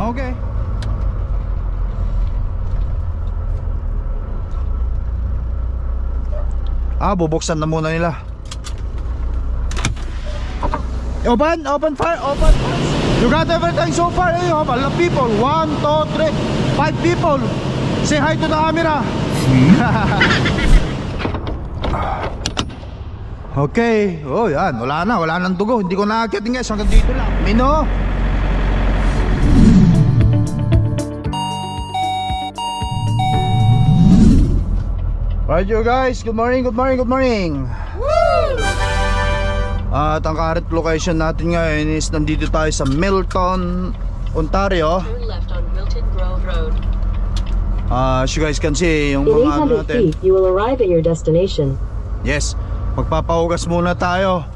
Okay. Ah, bubuksan na muna nila. Open, open fire, open. You got everything so far. Eh, you have a lot of people. One, two, three, five people. Say hi to the camera. okay. Oh, yan. Wala na. Wala nang dugo. Hindi ko nakakit nga. Hanggang dito lang. Mino. Alright you guys, good morning, good morning, good morning At ang current location natin ngayon is nandito tayo sa Milton, Ontario Turn left on Milton Grove Road. Ah, As you guys can see, yung In mga ano 800 natin feet, you will arrive at your destination. Yes, magpapahugas muna tayo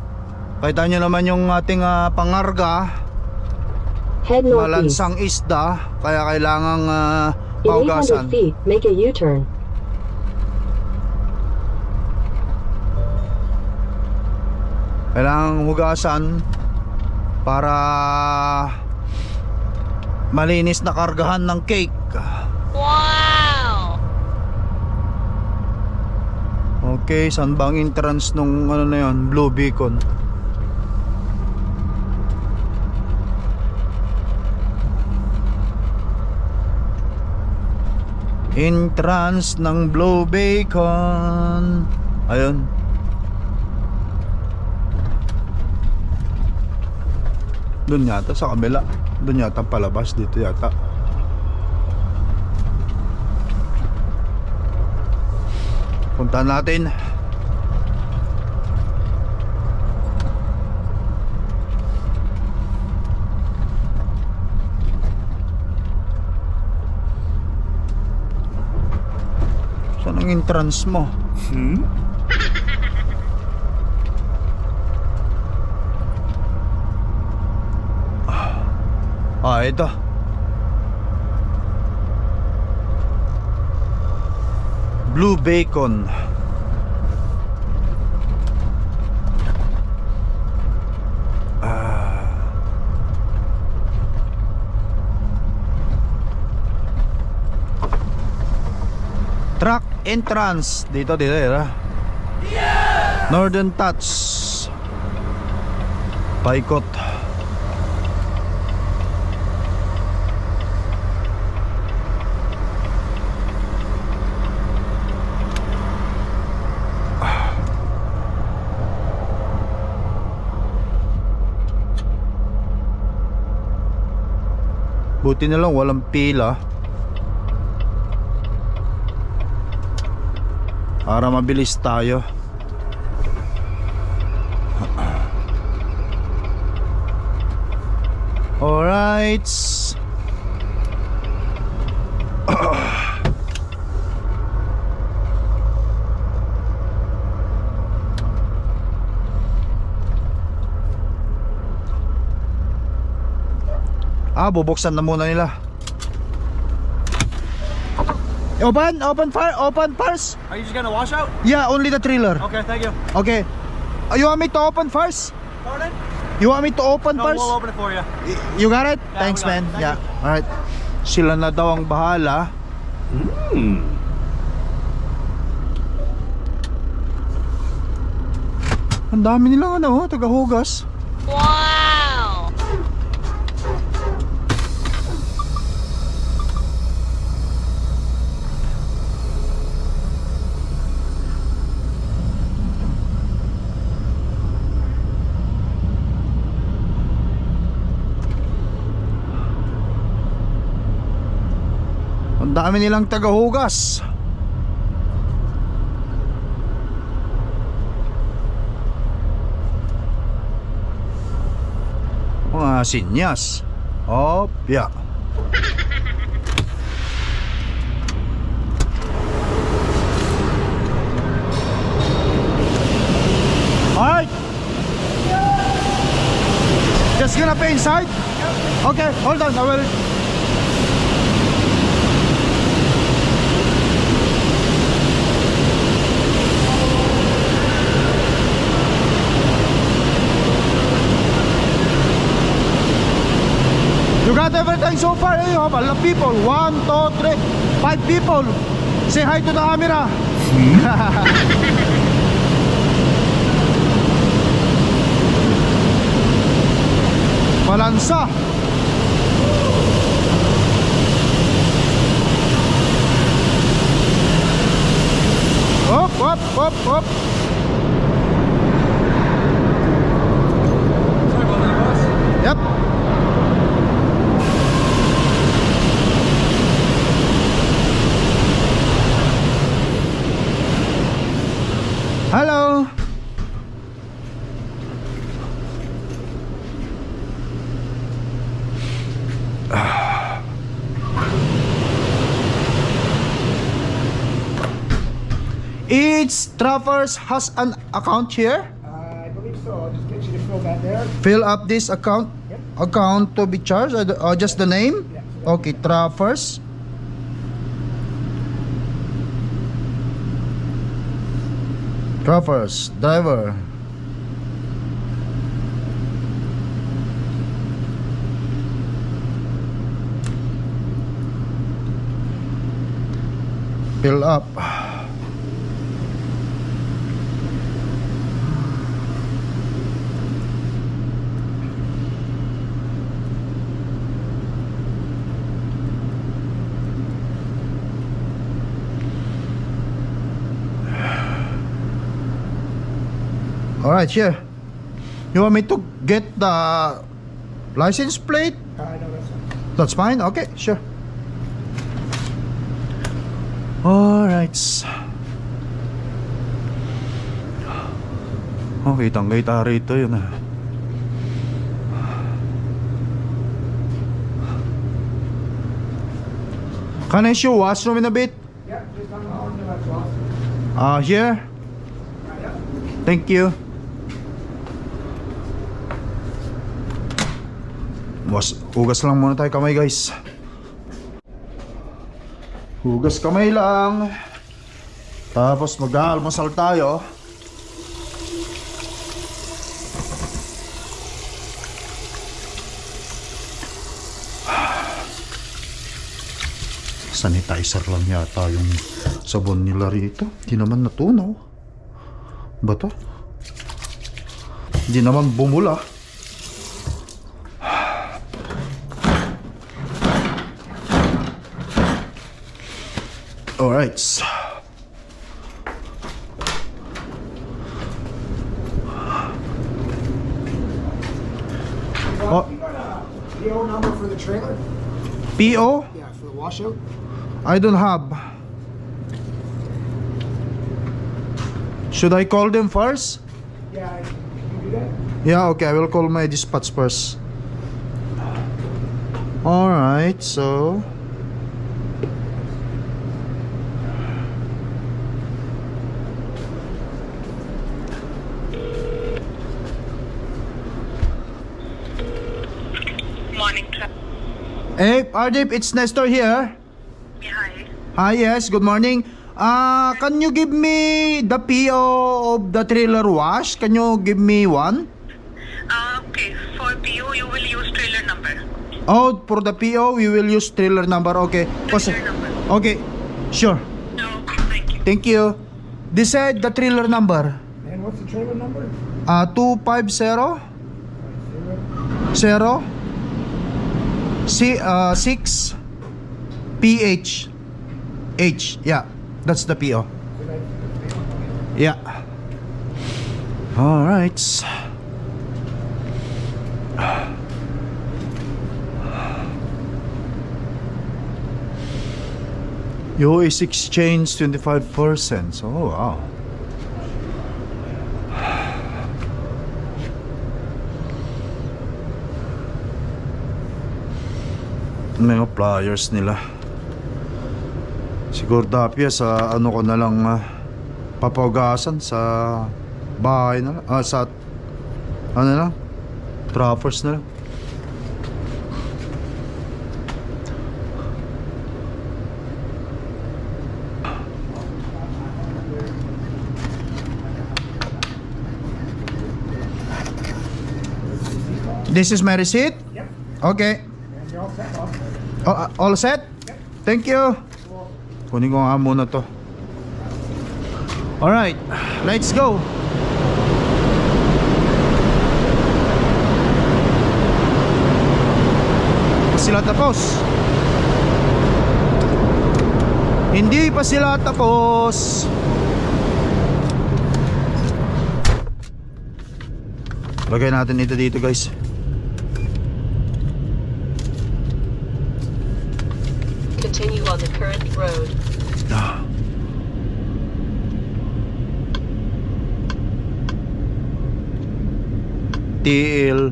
Kita nyo naman yung ating ah, pangarga Head northeast. Malansang isda Kaya kailangang ah, In pahugasan 800 feet, make a U-turn. Kailangang hugasan para malinis na kargahan ng cake. Wow! Okay, saan bang entrance nung ano na yun? Blue Beacon. Entrance ng Blue Beacon. Ayun. Doon yata sa kabila. Doon yata palabas dito yata. Punta natin. Saan ang entrance mo? Ah, ito. Blue Bacon. Ah. Truck entrance dito dito dito. Northern Touch. Paikot. Buti na lang walang pila. Para mabilis tayo. Alright. Ah, bubuksan na muna nila. Open, open fire, open first. Are you just gonna wash out? Yeah, only the trailer. Okay, thank you. Okay. Uh, you want me to open first? Pardon? You want me to open No, first? we'll open it for you. Y- You got it? Yeah, Thanks, got man. it. Thank yeah. Alright. Sila na daw ang bahala. Ang dami nilang ano, oh, tagahugas. Wow! Ang dami nilang tagahugas. Mga sinyas. Opya. Alright. Just gonna pay inside? Okay, hold on. I will You got everything so far, eh? You have a lot of people. One, two, three, five people. Say hi to the camera. Balansa. Hop, hop, hop, hop. Travers has an account here. Uh, I believe so. I'll just get you to fill that there. Fill up this account Yep. account to be charged or, or just the name? Yeah. Okay, Travers. Travers, driver. Fill up. Alright, here. You want me to get the license plate? Uh, know that's fine. That's fine? Okay, sure. Alright. Oh, kitang kita rito yun ah. Can I your washroom in a bit? Yeah, the left wall. Uh, here? Thank you. Was, hugas lang muna tayo kamay guys. Hugas kamay lang. Tapos mag-aalmusal tayo. Sanitizer lang yata yung sabon nila rito. Di naman natunaw. Ba to? Di naman bumula. Oh, You got PO number for the trailer? PO? Yeah, for the washout. I don't have. Should I call them first? Yeah, you can do that. Yeah, okay, I will call my dispatch first. Alright, so. Morning, Tra- Hey, Ardip, it's Nestor here. Hi. Hi, yes, good morning. Uh, can you give me the PO of the trailer wash? Can you give me one? Uh, okay, for PO, you will use trailer number. Oh, for the PO, we will use trailer number. Okay. Cause, Trailer number. okay, sure. Okay, thank you. Thank you. They said the trailer number. And what's the trailer number? Uh, 250 Zero. 0 C, uh, 6 PH H. Yeah, that's the PO. Yeah. All right. Is exchange 25%. Oh wow. Mga flyers nila. Siguro dapya sa ano ko na lang ah, papaugasan sa bahay na lang. Ah, sa ano na? Trappers na lang. This is my receipt? Yep. Okay. And You're all set, boss. Oh, ah, all set? Thank you. Kunin ko nga muna to. Alright, let's go. Pa sila tapos. Hindi pa sila tapos. Lagay natin ito dito guys. Continue on the current road. TL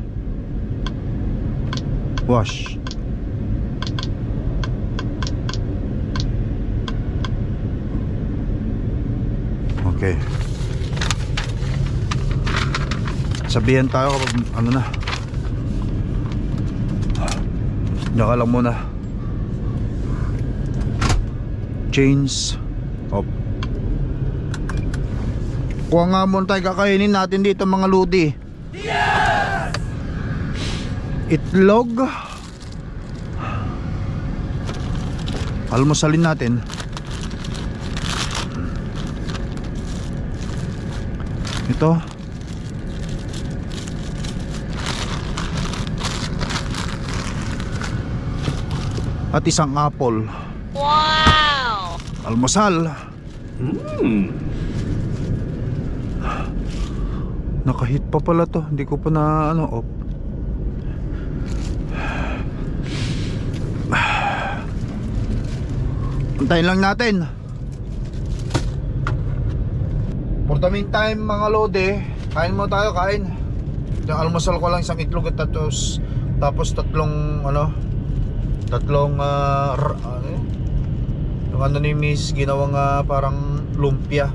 wash. Okay. Sabihan tayo kapag ano na. Diyan lang muna chains. Op. Kuha nga muna tayo kakainin natin dito mga ludi. Itlog. Almusalin natin. Ito. At isang apple Almusal nakahit pa pala to hindi ko pa na ano op Antayin lang natin. For the meantime mga lode, kain mo tayo, kain. Yung almusal ko lang isang itlog at tapos, tapos tatlong ano, tatlong r- ano? Yung ano ni Miss ginawang ah, parang lumpia.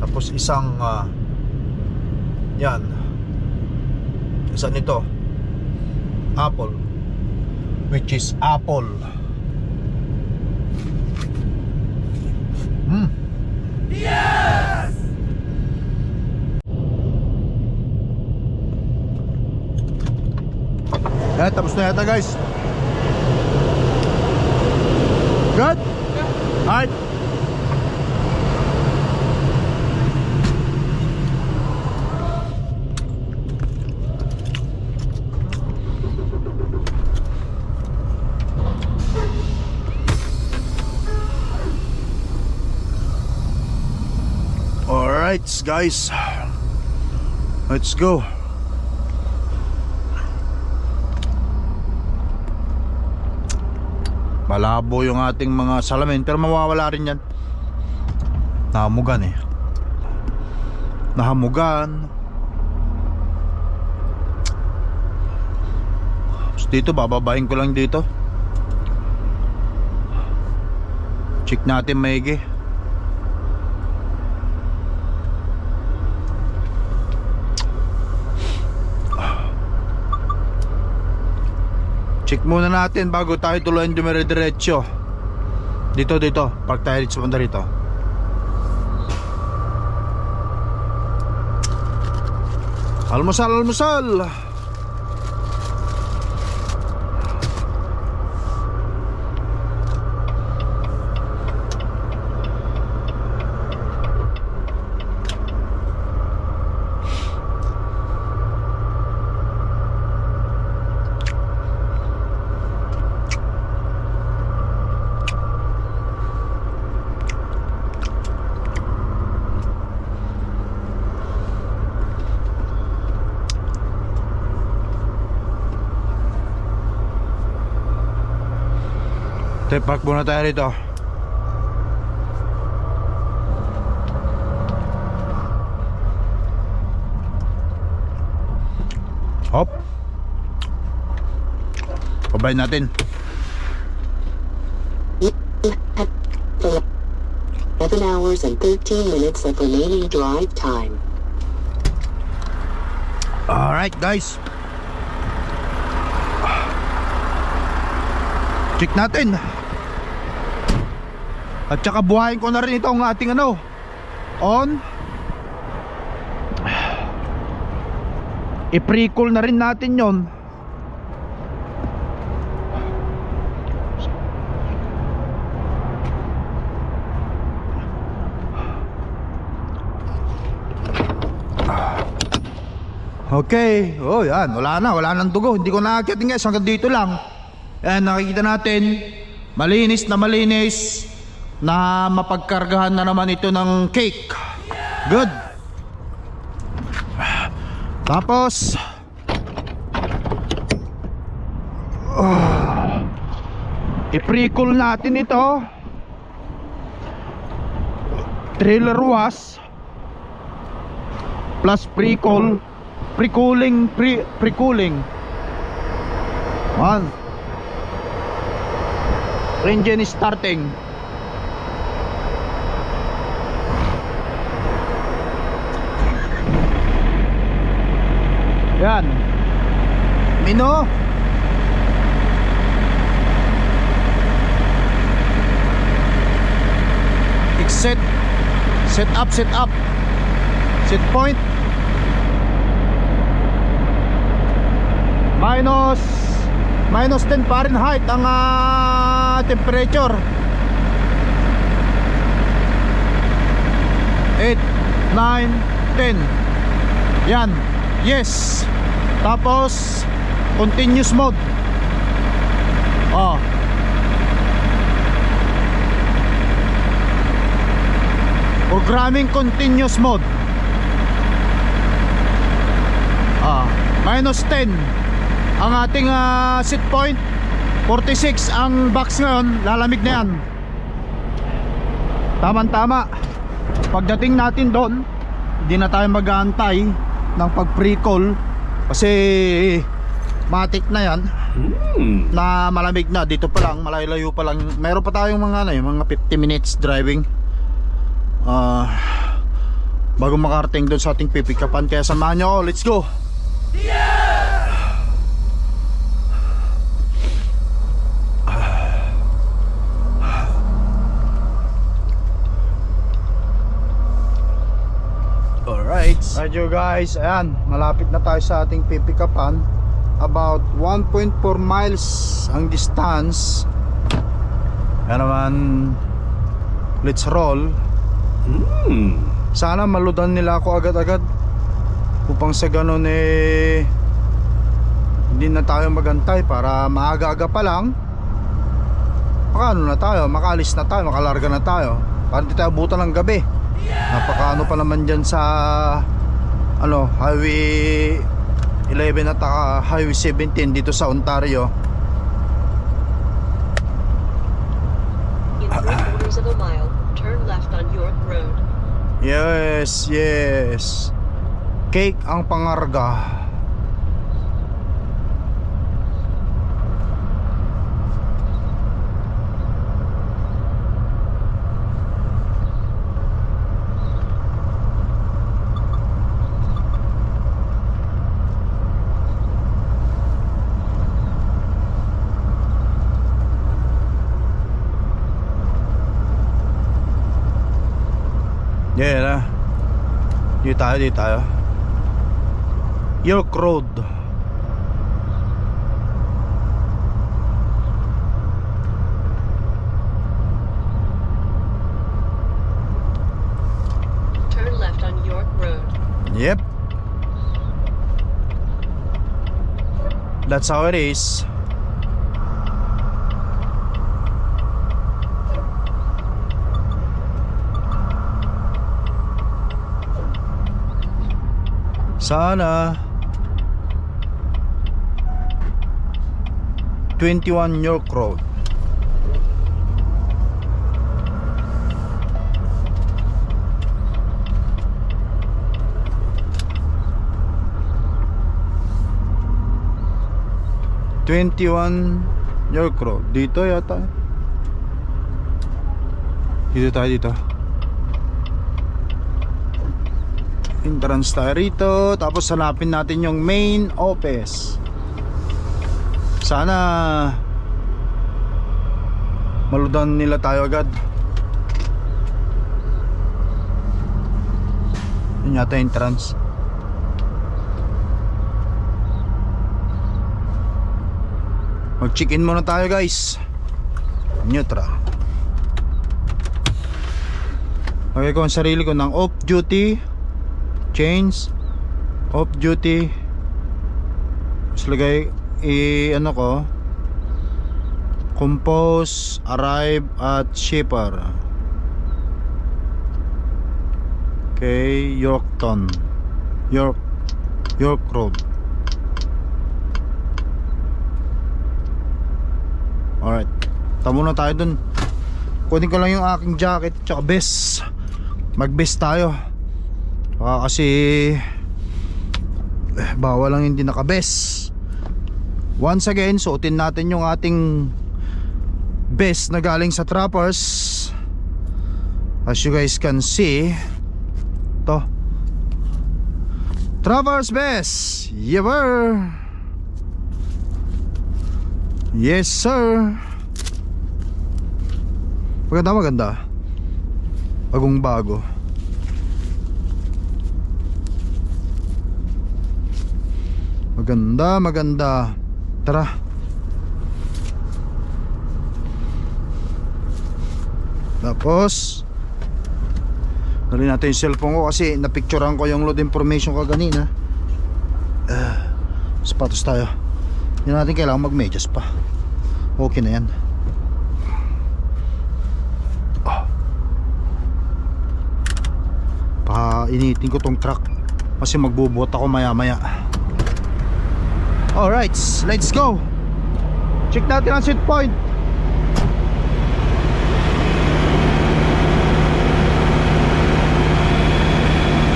Tapos isang ah, yan. Isa nito. Apple. Which is apple. Mm. Yes! Eh, tapos na yata guys. Good? Alright. Alright guys Let's go Malabo yung ating mga salamin Pero mawawala rin yan. Nahamugan eh. Nahamugan. Tapos Dito bababain ko lang dito. Check natin maigi Check muna natin bago tayo tuluyan dumire-diretso. Dito, dito. Park tayo sa banda rito. Almusal, almusal! Te, park muna tayo rito. Hop. Pabayin natin. Seven hours and 13 minutes of remaining drive time. Alright guys. Check natin. At saka buhayin ko na rin itong ating ano On. I-pre-cool na rin natin yon. Okay, oh yan, wala na, wala nang dugo. Hindi ko nakakitin guys, hanggang dito lang. Ayan, nakikita natin. Malinis na malinis. Na mapagkargahan na naman ito ng cake. Good. Tapos. Oh, i-pre-cool natin ito. Trailer was plus pre-cool pre-cooling pre pre-cooling one engine is starting yan. Mino. Set set up set up. Set point. Minus minus 10 Fahrenheit ang ah, temperature. 8 9 10 yan. Yes tapos continuous mode. Oh. Programming continuous mode. Ah minus 10 ang ating ah, set point 46 ang box ngayon lalamig na yan. Tamang tama pagdating natin doon hindi na tayo mag-aantay ng pag pre-call kasi matik na yan. Na malamig na. Dito pa lang malayo pa lang. Meron pa tayong mga ano, mga 50 minutes driving. Ah bago makarating doon sa ating pipikapan kaya samahan nyo ako. Let's go You guys, ayan Malapit na tayo sa ating pipikapan. About 1.4 miles ang distance. Ayan naman Let's roll. Sana maludan nila ako agad-agad. Upang sa ganun eh Hindi na tayo magantay para maaga-aga pa lang. Makaano na tayo, makalis na tayo, makalarga na tayo. Para hindi tayo butan ng gabi Napakaano pa naman dyan sa Ano, highway 11 at uh, highway 17 dito sa Ontario. Yes, yes. Cake ang pangarga Yeah na Dito tayo, dito tayo. York Road. Turn left on York Road. Yep. That's how it is Sana. 21 York Road. Twenty-one York Road. Dito yata. Dito tayo dito entrance tayo rito tapos hanapin natin yung main office. Sana maludan nila tayo agad. Yun yata entrance. Mag check in muna tayo guys. Neutral. Okay ko ang sarili ko ng off duty change off duty Tapos lagay, i ano ko, compose, arrive at shipper. Okay, Yorkton. York, York Road. Alright. Tamo na tayo dun. Kunin ko lang yung aking jacket tsaka vest. Mag-vest tayo. Baka kasi eh, bawal lang hindi naka-vest. Once again, suotin natin yung ating vest na galing sa trappers. As you guys can see, to. Trappers vest. Yever. Yes, sir. Maganda, maganda. Bagong bago. Maganda, maganda. Tara. Tapos Dali natin yung cellphone ko kasi napicturean ko yung load information ko kanina. Uh, sapatos tayo. Hindi natin kailangan mag-medyas pa. Okay na yan. Ah. Painitin ko tong truck kasi magbubuot ako maya maya. Alright, let's go. Check natin ang set point.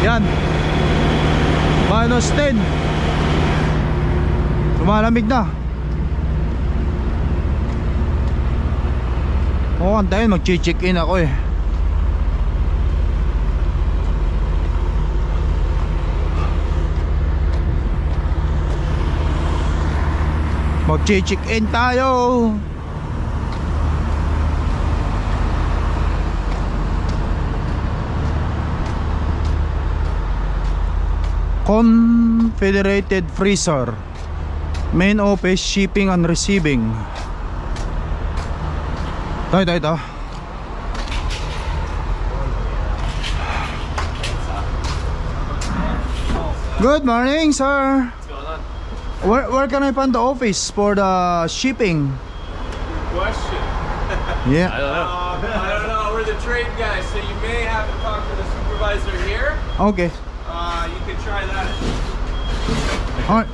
Yan. Minus 10. Lumalamig na. Oo, antayin mag-check in ako eh. Mag-check in tayo. Confederated Freezer Main office shipping and receiving Ito, ito, ito Good morning, sir. What's going on? Where, where can I find the office for the shipping? Good question. Yeah. I don't know. I don't know. We're the trade guys, so you may have to talk to the supervisor here. Okay. Uh, you can try that. Alright.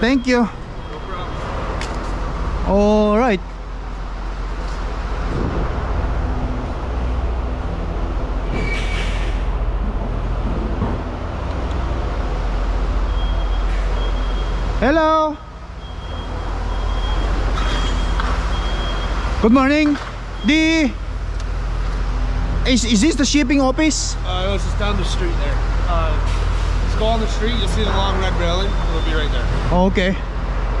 Thank you. No problem. Alright. Hello. Good morning. The is, is this the shipping office? Uh, no, it's just down the street there. Uh, just go on the street, you'll see the long red railing. It'll be right there. Okay.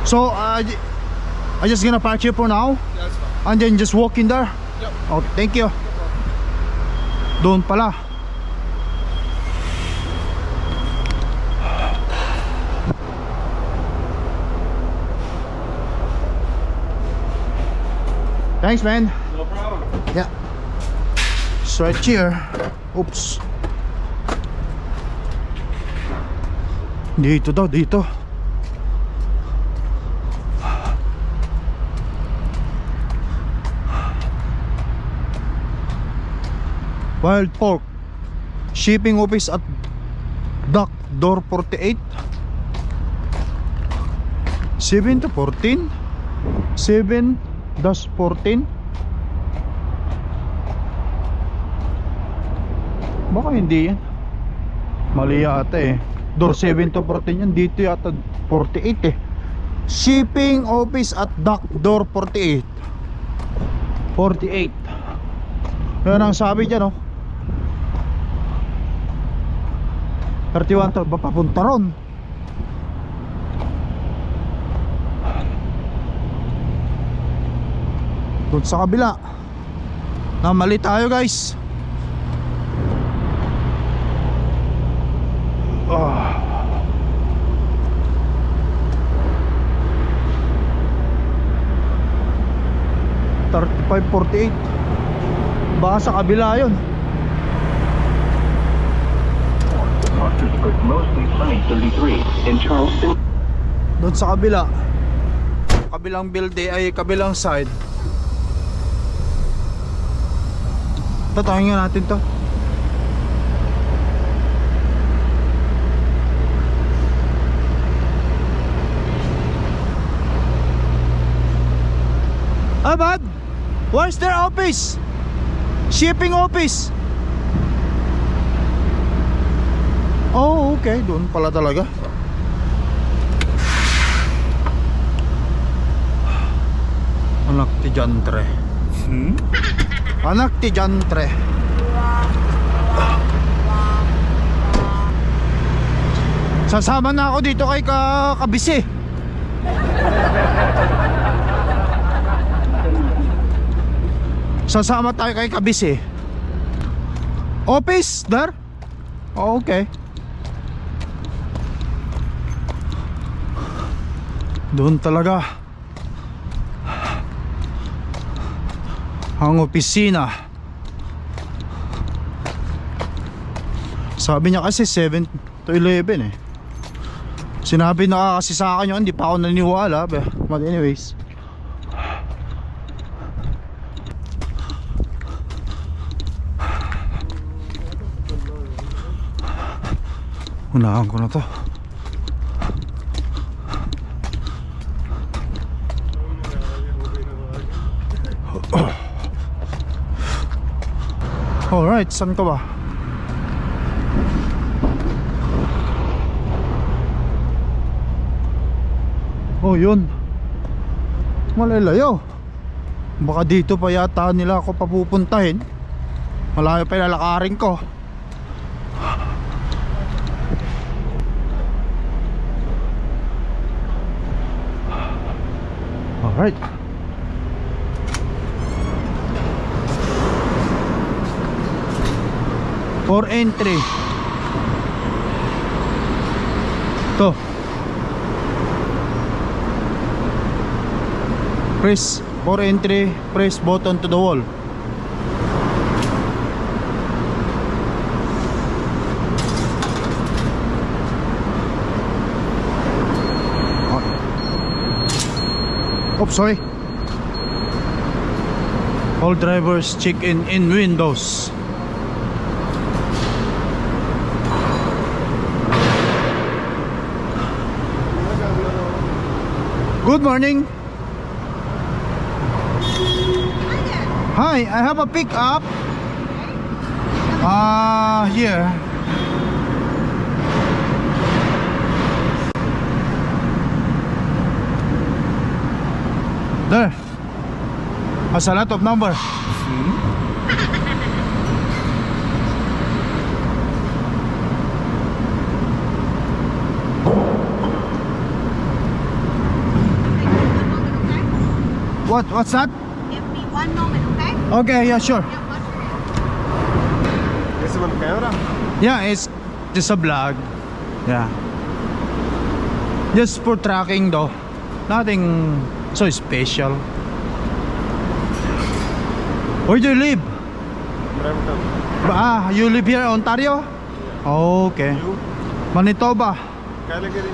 So uh, I just gonna park here for now. Yeah, that's fine. And then just walk in there? Yep. Oh, thank you. Doon pala. Thanks, man. No problem. Yeah. It's right here. Oops. Dito daw, dito. Wild pork. Shipping office at Dock Door 48. 7 to 14. 7 dash 14. Baka hindi yan. Mali yata eh. Door 7 to 14 yan. Dito yata 48 eh. Shipping office at dock door 48. 48. Yan ang sabi dyan oh. 31 to. Papunta ron? Doon sa kabila. Na mali tayo guys. Ah. Thirty-five, forty-eight. Baka sa kabila yun. But mostly sunny 33 in Charleston. Doon sa kabila. Kabilang building ay kabilang side. Tatawin nga natin to. Ah, bad? Where's their office? Shipping office? Oh, okay. Doon pala talaga. Anak ti Jantre. Anak ti Jantre. Sasama na ako dito kay ka Kabisi. Sasama tayo kay Kabisi. Office, dar? Oh, okay. Doon talaga. Ang opisina. Sabi niya kasi 7 to 11 eh. Sinabi na kasi sa akin yun, hindi pa ako naniniwala. But anyways. Unahan ko na to. Alright, saan ka ba? Oh, yun. Malalayo. Baka dito pa yata nila ako papupuntahin. Malayo pa lalakarin ko. Alright. For entry. To. Press for entry, press button to the wall. Oh, sorry. All drivers check in in windows. Good morning. Hi, I have a pickup. Ah, here. There. Has a lot of number. What? What's that? Give me one moment, okay? Okay, yeah, sure. ¿Ese con camera? Yeah, it's just a vlog. Yeah. Just for tracking though. Nothing so special. Where do you live? Brampton. Ah, you live here, Ontario? Okay. You? Manitoba. Calgary.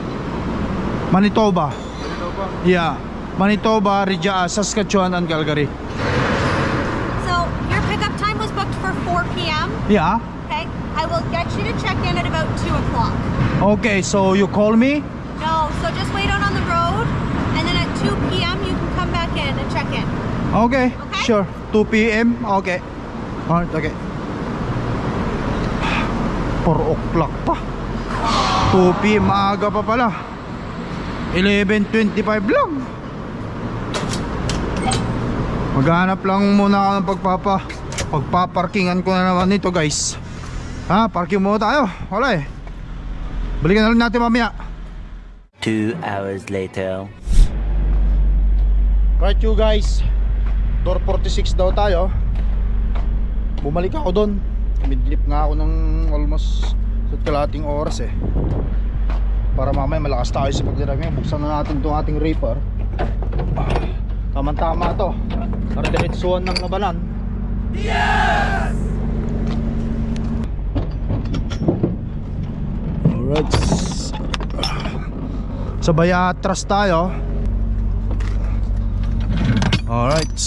Manitoba. Manitoba. Yeah. Manitoba, Regia, Saskatchewan, and Calgary. So your pickup time was booked for 4 p.m. Yeah. Okay, I will get you to check in at about 2 o'clock. Okay, so you call me? No, so just wait out on the road, and then at 2 p.m. you can come back in and check in. Okay, Okay. sure. 2 p.m. Okay. Alright, okay. 4 o'clock pa. 2 p.m. maaga pa pala. 11.25 lang. Maghanap lang muna ako ng pagpapa pagpaparkingan ko na naman nito guys. Ha, parking muna tayo. Wala eh. Balikan na lang natin mamaya. Two hours later. Right you guys Door 46 daw tayo Bumalik ako doon Midlip nga ako ng almost sa kalating oras eh Para mamaya malakas tayo sa pagdirami Buksan na natin itong ating reaper Tama tama to Para diretsuhan ng nabanan Yes! Alright Sa Sabay atras tayo. Alright.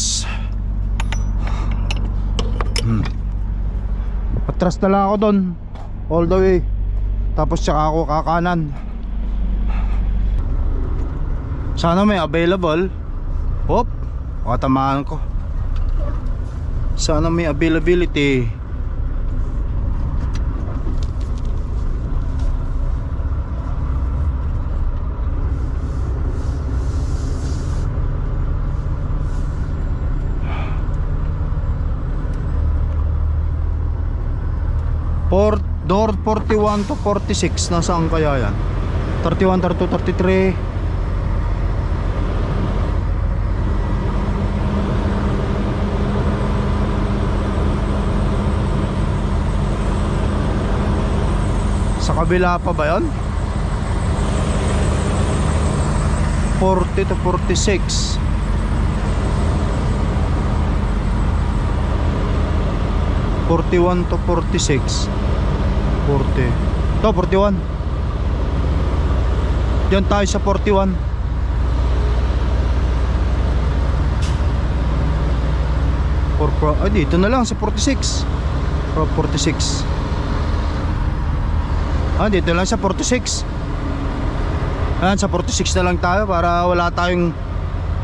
Hmm. Atras na lang ako doon. All the way. Tapos tsaka ako kakanan. Sana may available. Hop. Katamaan ko. Sana may availability. Port, door 41 to 46 nasaan kaya yan 31, 32, 33 kabila pa ba yun? 40 to 46 41 to 46 40 to 41 Diyan tayo sa 41 Por, por, ay dito na lang sa 46 Pro 46 Ah dito lang sa 46 Ayan sa 46 na lang tayo para wala tayong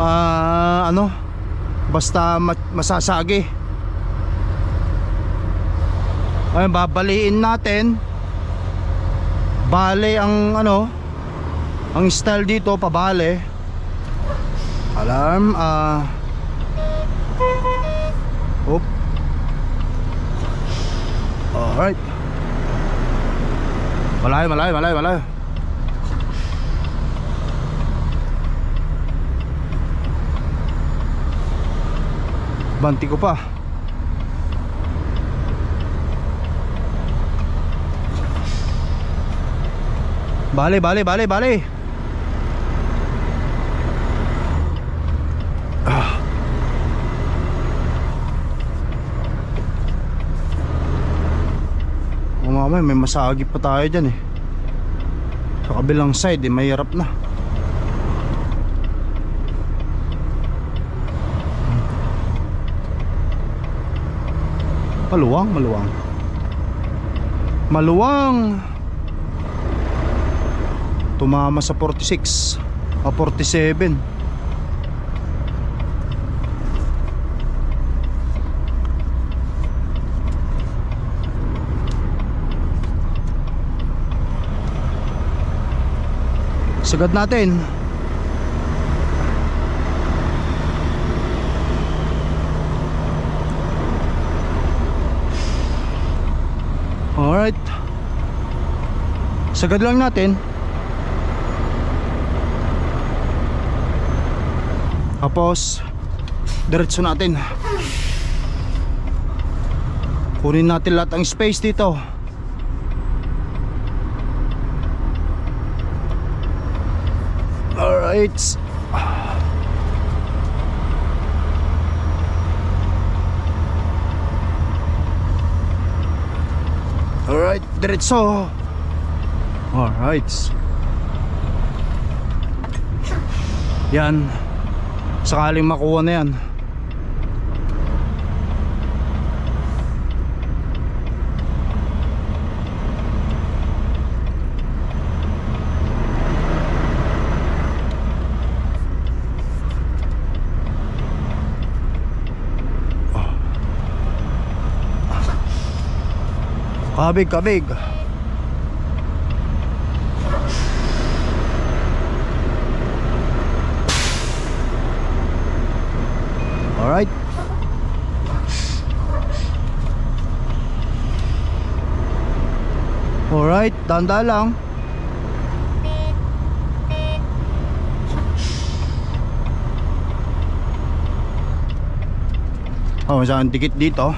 ah, ano basta ma- masasagi Ayun, babaliin natin. Bale ang ano, ang style dito pabale. Alarm ah Oop. Alright. Malayo, malayo, malayo, malayo. Banti ko pa. Bale, bale, bale, bale. Mamaya may masagi pa tayo dyan eh. Sa kabilang side eh, mahirap na. Maluwang, maluwang. Maluwang tumama sa 46 o 47 sagad natin alright sagad lang natin Tapos diretso natin. Kunin natin lahat ang space dito. Alright. Alright, diretso. Alright. Yan sakaling makuha na yan kabig kabig Alright. Alright, tanda lang. Oh, saan dikit dito.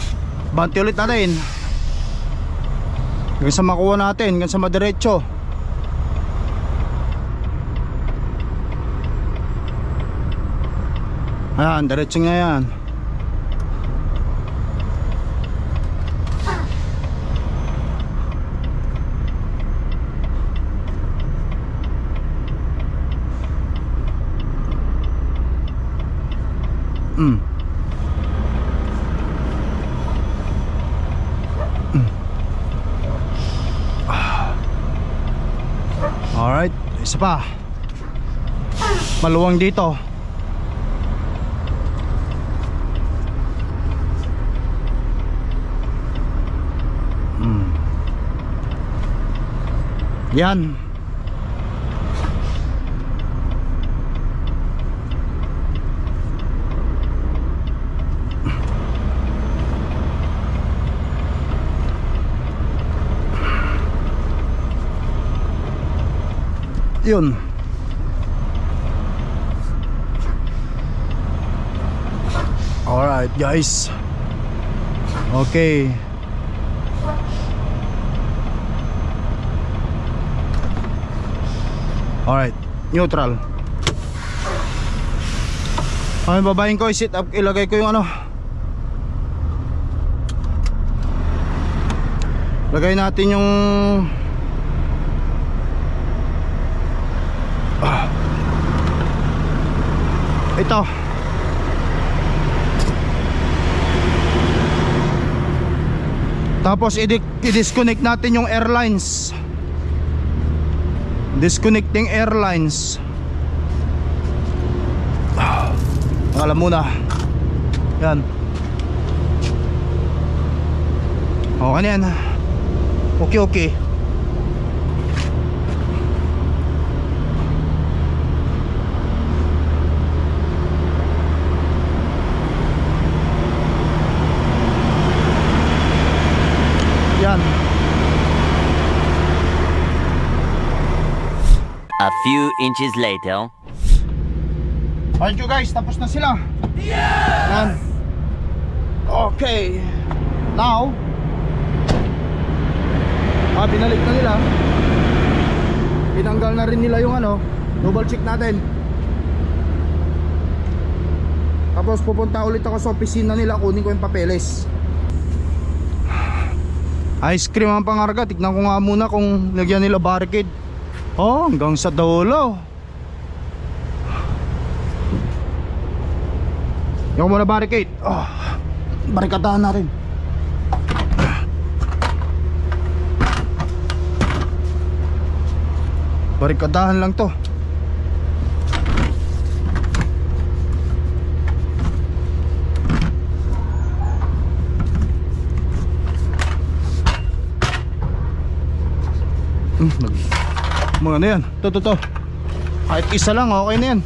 Banti ulit natin. Hanggang sa makuha natin, hanggang sa madiretso. Ayan, diretso nga yan. Mm. Mm. Ah. Isa pa. Maluwang dito. Mm. Yan. Yun. Alright guys. Okay. Alright, neutral. Ay, babayin ko, i-sit up, ilagay ko yung ano. Lagay natin yung Ito. Tapos i-disconnect natin yung airlines. Disconnecting airlines. Alam muna. Yan. Okay na yan. Okay, okay. Yan. A few inches later. Alright you guys, tapos na sila. Yan. Okay. Now, ah, binalik na nila. Pinanggal na rin nila yung ano, double check natin. Tapos pupunta ulit ako sa opisina nila, kunin ko yung papeles. Ice cream ang pangarga, tignan ko nga muna kung lagyan nila barricade. Oh, hanggang sa dulo. Yung muna barricade. Oh, barikadahan na rin. Barikadahan lang to. Hmm, nag mga ano yan? To, to, to. Kahit isa lang, okay na yan.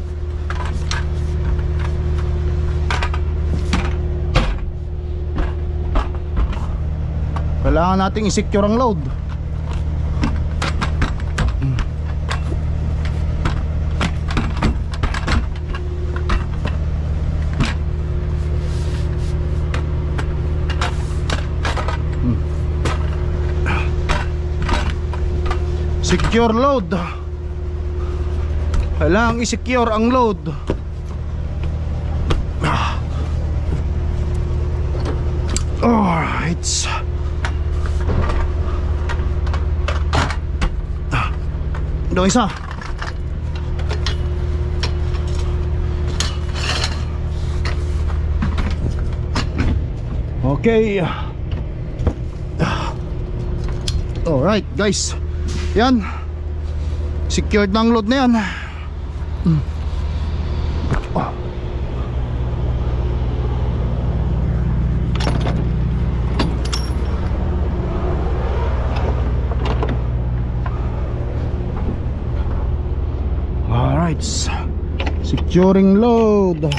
Kailangan nating i-secure ang load. Secure load. Kailangan i-secure ang load. Alright. Ito isa. Okay. Alright guys. Yan. Secured na ang load na yan. Mm. Ah. Alright. Securing load.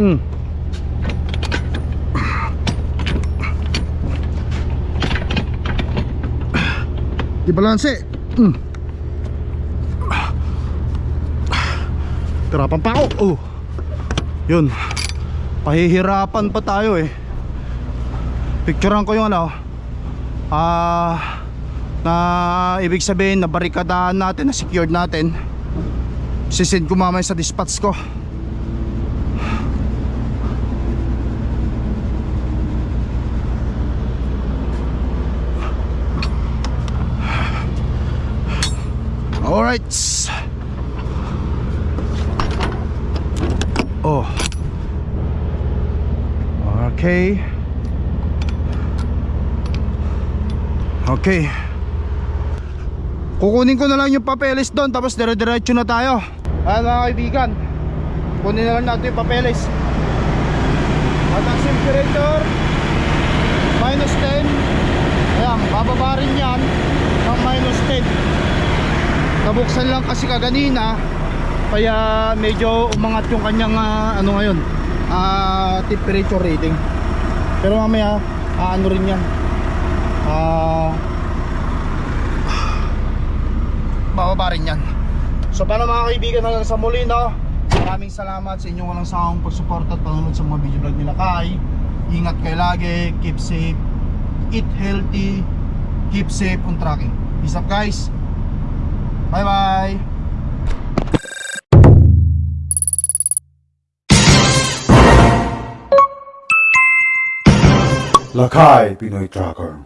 Mm. Balanse. Mm. Tirapan pa ako. Oh. Yun. Pahihirapan pa tayo eh. Picturean ko yung ano. Ah na ibig sabihin na barikadahan natin, na secured natin. Sisend ko mamaya sa dispatch ko. right. Oh. Okay. Okay. Kukunin ko na lang yung papeles doon tapos dire-diretso na tayo. Ayan mga kaibigan. Kunin na lang natin yung papeles. At ang temperature minus 10. Ayan, bababa rin yan ng minus 10. Nabuksan lang kasi kaganina kaya medyo umangat yung kanyang ah, ano ngayon ah, temperature reading. Pero mamaya ah, ano rin yan. Ah bababa rin yan so paano mga kaibigan hanggang sa muli no maraming salamat sa inyong walang sawang pagsuporta at panonood sa mga video vlog nila Kai ingat kayo lagi keep safe eat healthy keep safe on tracking peace up guys bye bye Lakay Pinoy Tracker